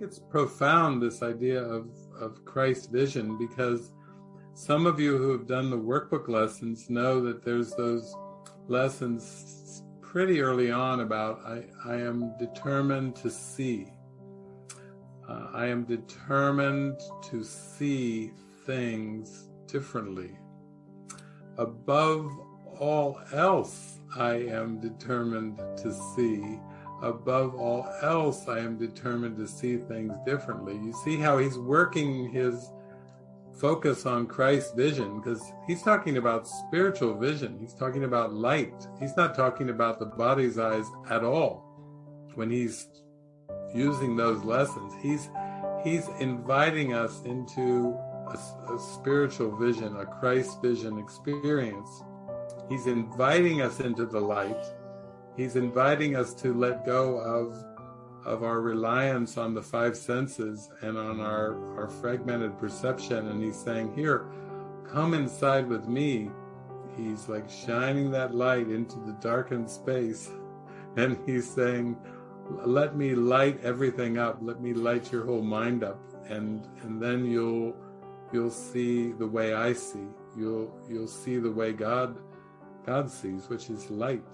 it's profound, this idea of, of Christ vision, because some of you who have done the workbook lessons know that there's those lessons pretty early on about I, I am determined to see. Uh, I am determined to see things differently. Above all else, I am determined to see. Above all else, I am determined to see things differently. You see how he's working his focus on Christ's vision because he's talking about spiritual vision. He's talking about light. He's not talking about the body's eyes at all when he's using those lessons. He's he's inviting us into a, a spiritual vision, a Christ vision experience. He's inviting us into the light. He's inviting us to let go of of our reliance on the five senses and on our, our fragmented perception. And he's saying, here, come inside with me. He's like shining that light into the darkened space. And he's saying, let me light everything up. Let me light your whole mind up. And, and then you'll, you'll see the way I see. You'll, you'll see the way God, God sees, which is light.